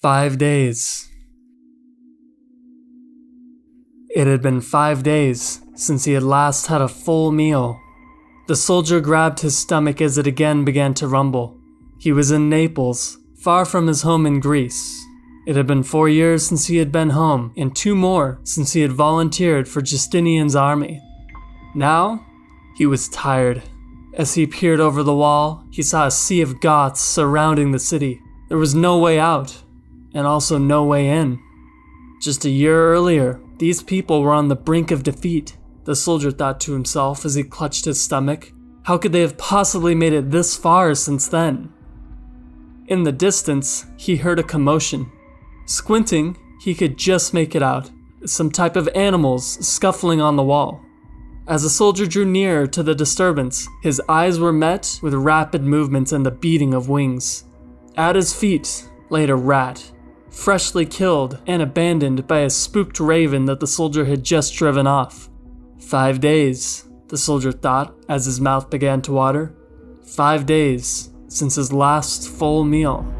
Five days. It had been five days since he had last had a full meal. The soldier grabbed his stomach as it again began to rumble. He was in Naples, far from his home in Greece. It had been four years since he had been home, and two more since he had volunteered for Justinian's army. Now, he was tired. As he peered over the wall, he saw a sea of Goths surrounding the city. There was no way out, and also no way in. Just a year earlier, these people were on the brink of defeat, the soldier thought to himself as he clutched his stomach. How could they have possibly made it this far since then? In the distance, he heard a commotion. Squinting, he could just make it out some type of animals scuffling on the wall. As the soldier drew nearer to the disturbance, his eyes were met with rapid movements and the beating of wings. At his feet laid a rat, freshly killed and abandoned by a spooked raven that the soldier had just driven off. Five days, the soldier thought as his mouth began to water. Five days since his last full meal.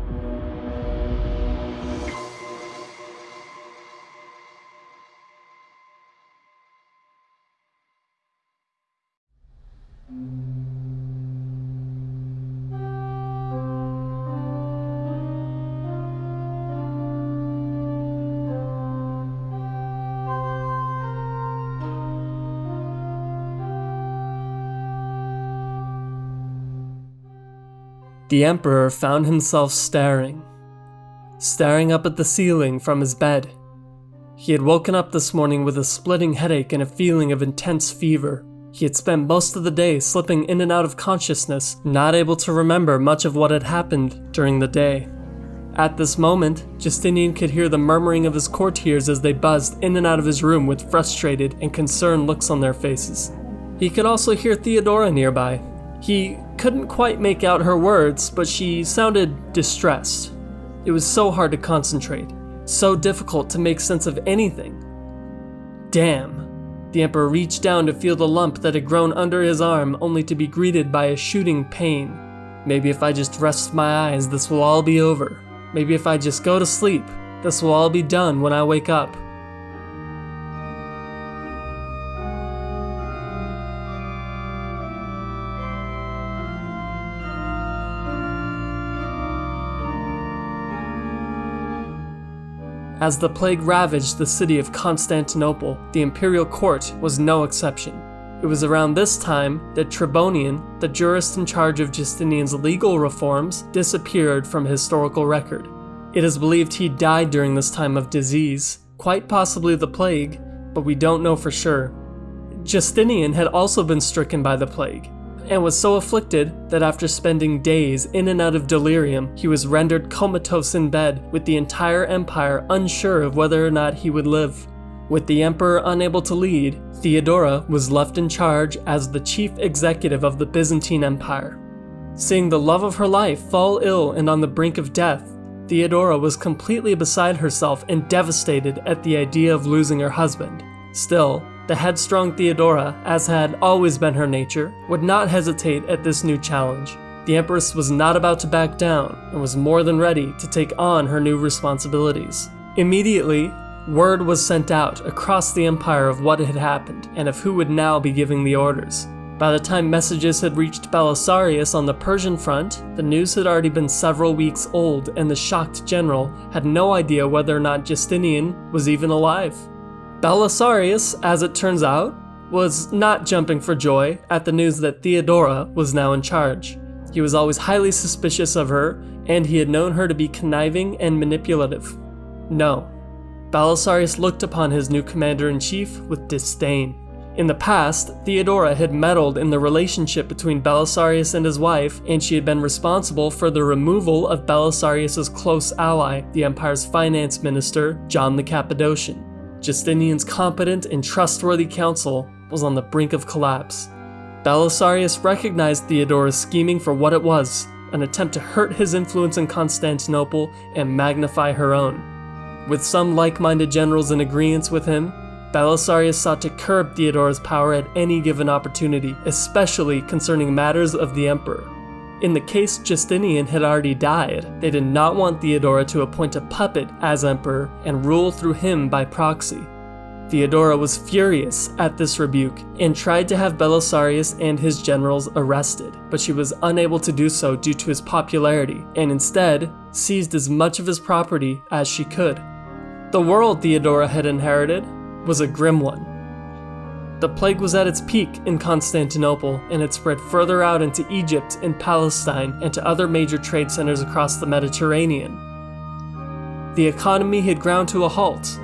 The Emperor found himself staring, staring up at the ceiling from his bed. He had woken up this morning with a splitting headache and a feeling of intense fever. He had spent most of the day slipping in and out of consciousness, not able to remember much of what had happened during the day. At this moment, Justinian could hear the murmuring of his courtiers as they buzzed in and out of his room with frustrated and concerned looks on their faces. He could also hear Theodora nearby. He couldn't quite make out her words, but she sounded distressed. It was so hard to concentrate, so difficult to make sense of anything. Damn. The Emperor reached down to feel the lump that had grown under his arm, only to be greeted by a shooting pain. Maybe if I just rest my eyes, this will all be over. Maybe if I just go to sleep, this will all be done when I wake up. As the plague ravaged the city of Constantinople, the imperial court was no exception. It was around this time that Tribonian, the jurist in charge of Justinian's legal reforms, disappeared from historical record. It is believed he died during this time of disease, quite possibly the plague, but we don't know for sure. Justinian had also been stricken by the plague, and was so afflicted that after spending days in and out of delirium, he was rendered comatose in bed, with the entire empire unsure of whether or not he would live. With the emperor unable to lead, Theodora was left in charge as the chief executive of the Byzantine Empire. Seeing the love of her life fall ill and on the brink of death, Theodora was completely beside herself and devastated at the idea of losing her husband. Still, the headstrong Theodora, as had always been her nature, would not hesitate at this new challenge. The Empress was not about to back down and was more than ready to take on her new responsibilities. Immediately, word was sent out across the empire of what had happened and of who would now be giving the orders. By the time messages had reached Belisarius on the Persian front, the news had already been several weeks old and the shocked general had no idea whether or not Justinian was even alive. Belisarius, as it turns out, was not jumping for joy at the news that Theodora was now in charge. He was always highly suspicious of her, and he had known her to be conniving and manipulative. No, Belisarius looked upon his new commander in chief with disdain. In the past, Theodora had meddled in the relationship between Belisarius and his wife, and she had been responsible for the removal of Belisarius's close ally, the empire's finance minister, John the Cappadocian. Justinian's competent and trustworthy council was on the brink of collapse. Belisarius recognized Theodora's scheming for what it was an attempt to hurt his influence in Constantinople and magnify her own. With some like minded generals in agreement with him, Belisarius sought to curb Theodora's power at any given opportunity, especially concerning matters of the emperor. In the case Justinian had already died, they did not want Theodora to appoint a puppet as emperor and rule through him by proxy. Theodora was furious at this rebuke and tried to have Belisarius and his generals arrested, but she was unable to do so due to his popularity and instead seized as much of his property as she could. The world Theodora had inherited was a grim one. The plague was at its peak in Constantinople and had spread further out into Egypt and Palestine and to other major trade centers across the Mediterranean. The economy had ground to a halt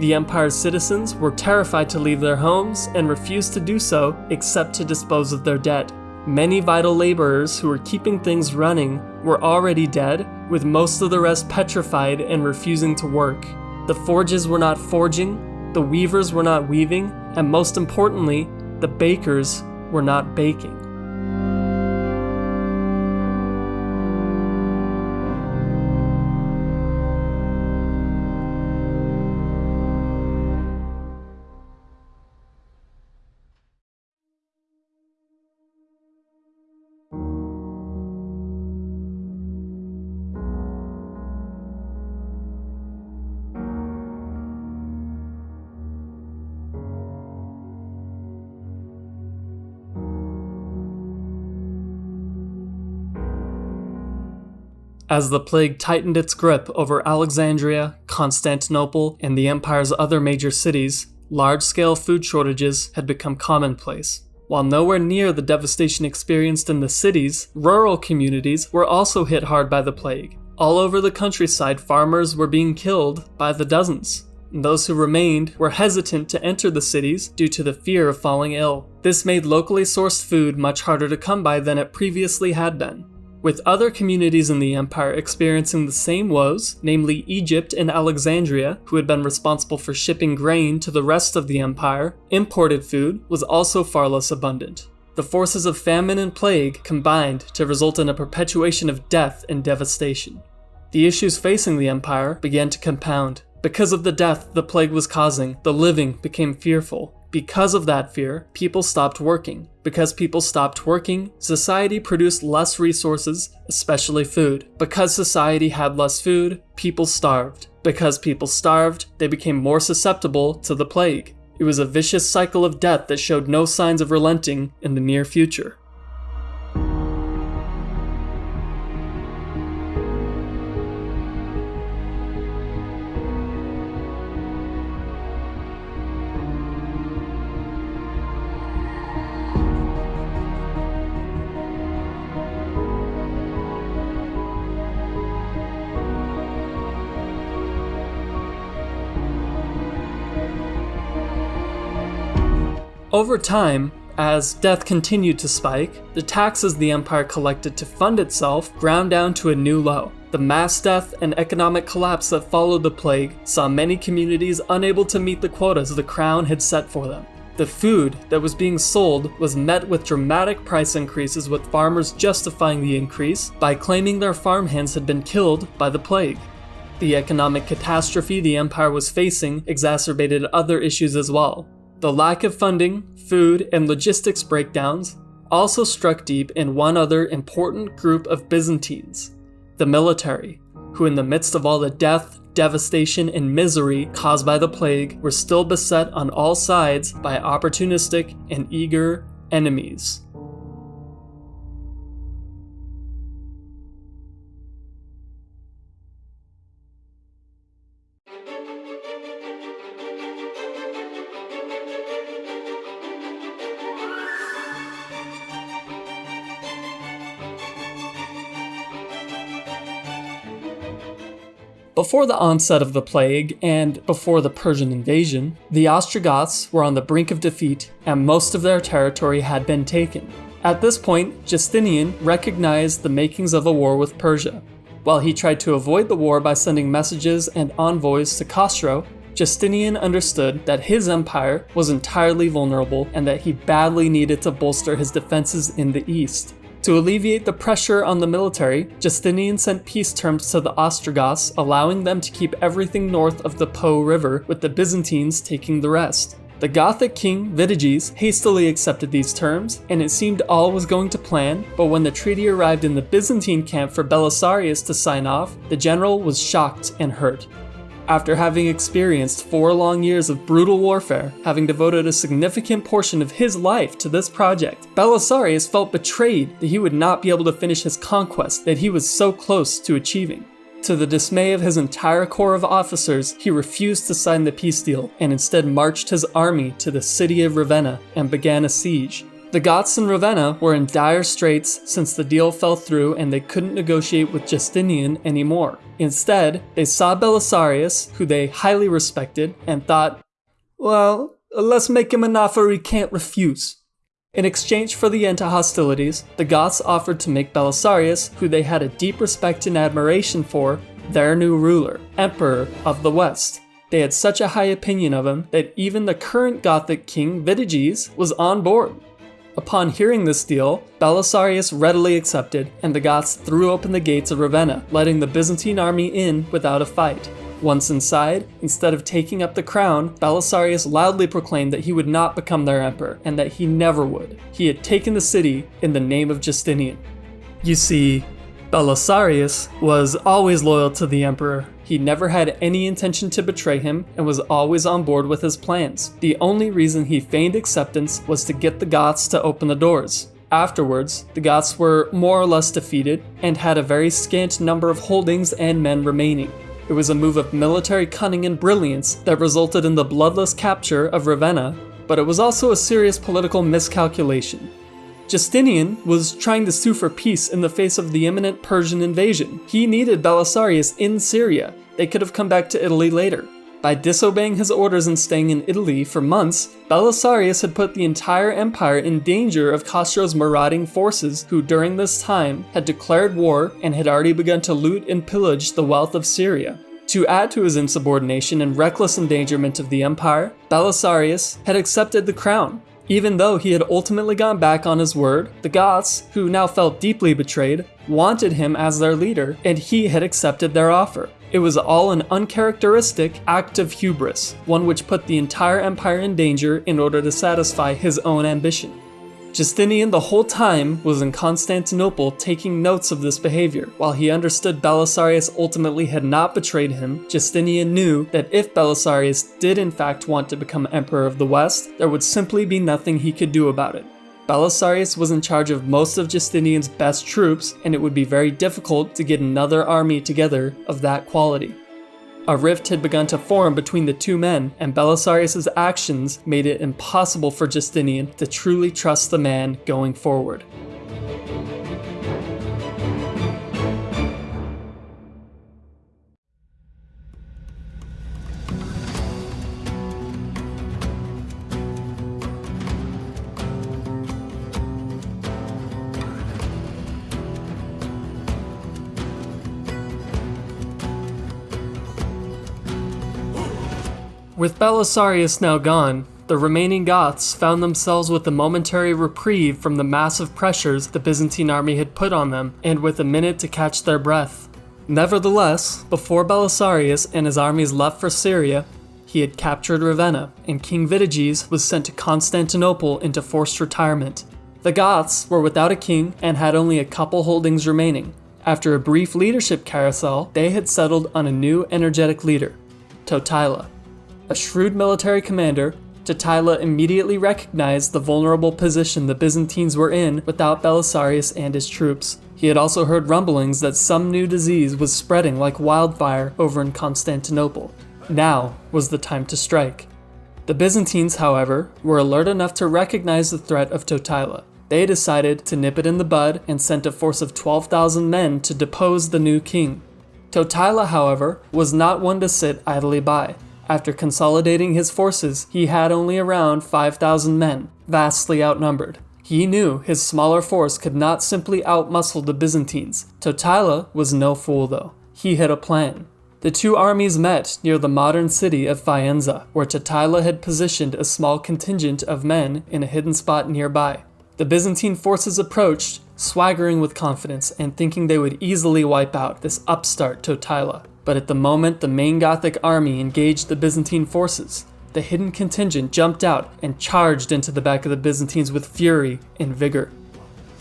the Empire's citizens were terrified to leave their homes and refused to do so except to dispose of their dead. Many vital laborers who were keeping things running were already dead, with most of the rest petrified and refusing to work. The forges were not forging, the weavers were not weaving, and most importantly, the bakers were not baking. As the plague tightened its grip over Alexandria, Constantinople, and the empire's other major cities, large scale food shortages had become commonplace. While nowhere near the devastation experienced in the cities, rural communities were also hit hard by the plague. All over the countryside, farmers were being killed by the dozens. And those who remained were hesitant to enter the cities due to the fear of falling ill. This made locally sourced food much harder to come by than it previously had been. With other communities in the empire experiencing the same woes, namely Egypt and Alexandria, who had been responsible for shipping grain to the rest of the empire, imported food was also far less abundant. The forces of famine and plague combined to result in a perpetuation of death and devastation. The issues facing the empire began to compound. Because of the death the plague was causing, the living became fearful, because of that fear, people stopped working. Because people stopped working, society produced less resources, especially food. Because society had less food, people starved. Because people starved, they became more susceptible to the plague. It was a vicious cycle of death that showed no signs of relenting in the near future. Over time, as death continued to spike, the taxes the empire collected to fund itself ground down to a new low. The mass death and economic collapse that followed the plague saw many communities unable to meet the quotas the crown had set for them. The food that was being sold was met with dramatic price increases, with farmers justifying the increase by claiming their farmhands had been killed by the plague. The economic catastrophe the empire was facing exacerbated other issues as well. The lack of funding, food, and logistics breakdowns also struck deep in one other important group of Byzantines the military, who, in the midst of all the death, devastation, and misery caused by the plague, were still beset on all sides by opportunistic and eager enemies. Before the onset of the plague and before the Persian invasion, the Ostrogoths were on the brink of defeat and most of their territory had been taken. At this point, Justinian recognized the makings of a war with Persia. While he tried to avoid the war by sending messages and envoys to Khosrow, Justinian understood that his empire was entirely vulnerable and that he badly needed to bolster his defenses in the east. To alleviate the pressure on the military, Justinian sent peace terms to the Ostrogoths, allowing them to keep everything north of the Po River, with the Byzantines taking the rest. The Gothic king Vitiges hastily accepted these terms, and it seemed all was going to plan, but when the treaty arrived in the Byzantine camp for Belisarius to sign off, the general was shocked and hurt. After having experienced four long years of brutal warfare, having devoted a significant portion of his life to this project, Belisarius felt betrayed that he would not be able to finish his conquest that he was so close to achieving. To the dismay of his entire corps of officers, he refused to sign the peace deal and instead marched his army to the city of Ravenna and began a siege. The Goths in Ravenna were in dire straits since the deal fell through and they couldn't negotiate with Justinian anymore. Instead, they saw Belisarius, who they highly respected, and thought, well, let's make him an offer he can't refuse. In exchange for the end to hostilities, the Goths offered to make Belisarius, who they had a deep respect and admiration for, their new ruler, Emperor of the West. They had such a high opinion of him that even the current Gothic king Vitiges was on board. Upon hearing this deal, Belisarius readily accepted, and the Goths threw open the gates of Ravenna, letting the Byzantine army in without a fight. Once inside, instead of taking up the crown, Belisarius loudly proclaimed that he would not become their emperor, and that he never would. He had taken the city in the name of Justinian. You see, Belisarius was always loyal to the emperor. He never had any intention to betray him and was always on board with his plans. The only reason he feigned acceptance was to get the Goths to open the doors. Afterwards, the Goths were more or less defeated and had a very scant number of holdings and men remaining. It was a move of military cunning and brilliance that resulted in the bloodless capture of Ravenna, but it was also a serious political miscalculation. Justinian was trying to sue for peace in the face of the imminent Persian invasion. He needed Belisarius in Syria. They could have come back to Italy later. By disobeying his orders and staying in Italy for months, Belisarius had put the entire empire in danger of Khosrow's marauding forces, who during this time had declared war and had already begun to loot and pillage the wealth of Syria. To add to his insubordination and reckless endangerment of the empire, Belisarius had accepted the crown. Even though he had ultimately gone back on his word, the Goths, who now felt deeply betrayed, wanted him as their leader, and he had accepted their offer. It was all an uncharacteristic act of hubris, one which put the entire empire in danger in order to satisfy his own ambition. Justinian the whole time was in Constantinople taking notes of this behavior. While he understood Belisarius ultimately had not betrayed him, Justinian knew that if Belisarius did in fact want to become Emperor of the West, there would simply be nothing he could do about it. Belisarius was in charge of most of Justinian's best troops, and it would be very difficult to get another army together of that quality. A rift had begun to form between the two men, and Belisarius' actions made it impossible for Justinian to truly trust the man going forward. With Belisarius now gone, the remaining Goths found themselves with a momentary reprieve from the massive pressures the Byzantine army had put on them, and with a minute to catch their breath. Nevertheless, before Belisarius and his armies left for Syria, he had captured Ravenna, and King Vitiges was sent to Constantinople into forced retirement. The Goths were without a king and had only a couple holdings remaining. After a brief leadership carousel, they had settled on a new energetic leader, Totila. A shrewd military commander, Totila immediately recognized the vulnerable position the Byzantines were in without Belisarius and his troops. He had also heard rumblings that some new disease was spreading like wildfire over in Constantinople. Now was the time to strike. The Byzantines, however, were alert enough to recognize the threat of Totila. They decided to nip it in the bud and sent a force of 12,000 men to depose the new king. Totila, however, was not one to sit idly by. After consolidating his forces, he had only around 5,000 men, vastly outnumbered. He knew his smaller force could not simply outmuscle the Byzantines. Totila was no fool though. He had a plan. The two armies met near the modern city of Faenza, where Totila had positioned a small contingent of men in a hidden spot nearby. The Byzantine forces approached, swaggering with confidence and thinking they would easily wipe out this upstart Totila. But at the moment the main Gothic army engaged the Byzantine forces, the hidden contingent jumped out and charged into the back of the Byzantines with fury and vigor.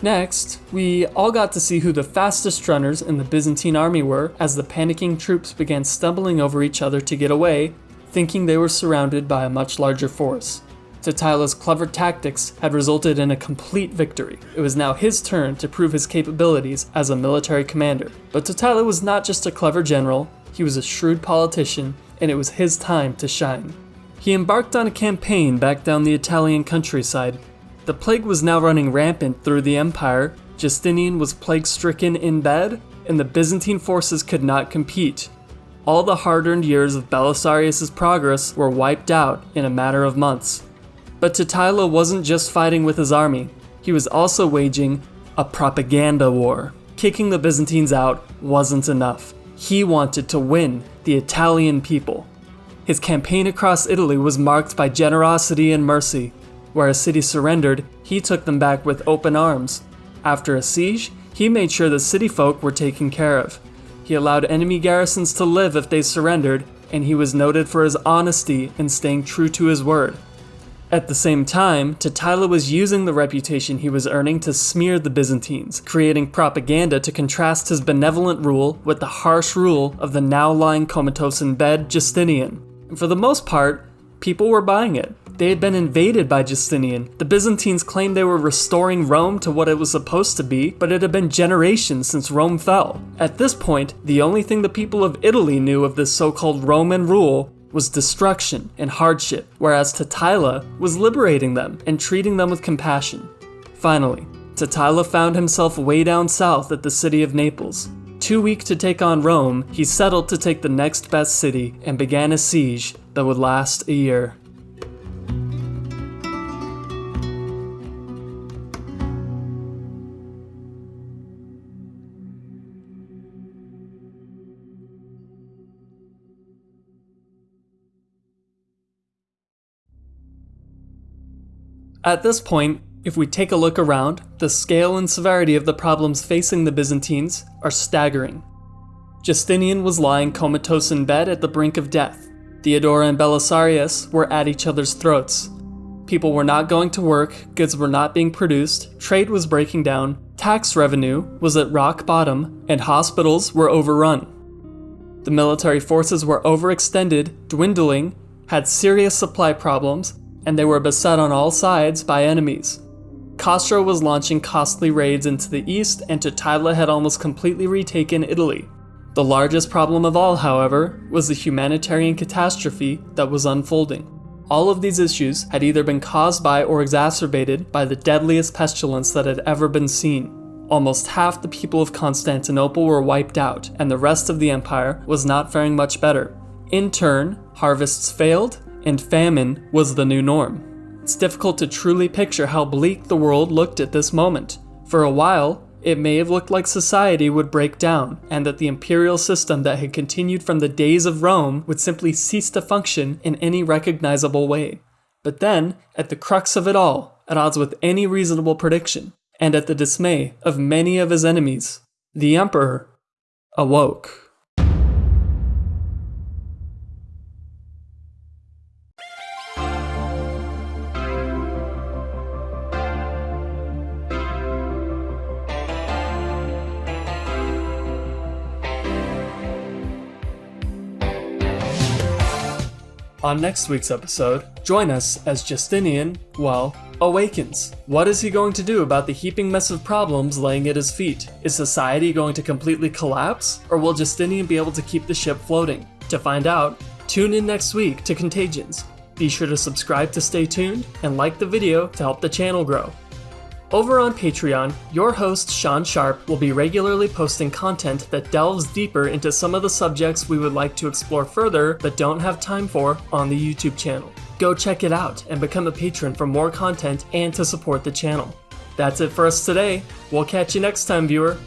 Next, we all got to see who the fastest runners in the Byzantine army were as the panicking troops began stumbling over each other to get away, thinking they were surrounded by a much larger force. Totila clever tactics had resulted in a complete victory. It was now his turn to prove his capabilities as a military commander. But Totila was not just a clever general, he was a shrewd politician, and it was his time to shine. He embarked on a campaign back down the Italian countryside the plague was now running rampant through the empire, Justinian was plague stricken in bed, and the Byzantine forces could not compete. All the hard earned years of Belisarius' progress were wiped out in a matter of months. But Totila wasn't just fighting with his army, he was also waging a propaganda war. Kicking the Byzantines out wasn't enough. He wanted to win the Italian people. His campaign across Italy was marked by generosity and mercy, where a city surrendered, he took them back with open arms. After a siege, he made sure the city folk were taken care of. He allowed enemy garrisons to live if they surrendered, and he was noted for his honesty and staying true to his word. At the same time, Totila was using the reputation he was earning to smear the Byzantines, creating propaganda to contrast his benevolent rule with the harsh rule of the now lying comatose in bed Justinian. And for the most part, people were buying it. They had been invaded by Justinian. The Byzantines claimed they were restoring Rome to what it was supposed to be, but it had been generations since Rome fell. At this point, the only thing the people of Italy knew of this so called Roman rule was destruction and hardship, whereas Totila was liberating them and treating them with compassion. Finally, Totila found himself way down south at the city of Naples. Too weak to take on Rome, he settled to take the next best city and began a siege that would last a year. At this point, if we take a look around, the scale and severity of the problems facing the Byzantines are staggering. Justinian was lying comatose in bed at the brink of death. Theodora and Belisarius were at each other's throats. People were not going to work, goods were not being produced, trade was breaking down, tax revenue was at rock bottom, and hospitals were overrun. The military forces were overextended, dwindling, had serious supply problems, and they were beset on all sides by enemies. Khosrow was launching costly raids into the east, and Totila had almost completely retaken Italy. The largest problem of all, however, was the humanitarian catastrophe that was unfolding. All of these issues had either been caused by or exacerbated by the deadliest pestilence that had ever been seen. Almost half the people of Constantinople were wiped out, and the rest of the empire was not faring much better. In turn, harvests failed, and famine was the new norm. It's difficult to truly picture how bleak the world looked at this moment. For a while, it may have looked like society would break down, and that the imperial system that had continued from the days of Rome would simply cease to function in any recognizable way. But then, at the crux of it all, at odds with any reasonable prediction, and at the dismay of many of his enemies, the Emperor awoke. On next week's episode, join us as Justinian, well, awakens. What is he going to do about the heaping mess of problems laying at his feet? Is society going to completely collapse? Or will Justinian be able to keep the ship floating? To find out, tune in next week to Contagions. Be sure to subscribe to stay tuned and like the video to help the channel grow. Over on Patreon, your host Sean Sharp will be regularly posting content that delves deeper into some of the subjects we would like to explore further but don't have time for on the YouTube channel. Go check it out and become a patron for more content and to support the channel. That's it for us today. We'll catch you next time, viewer.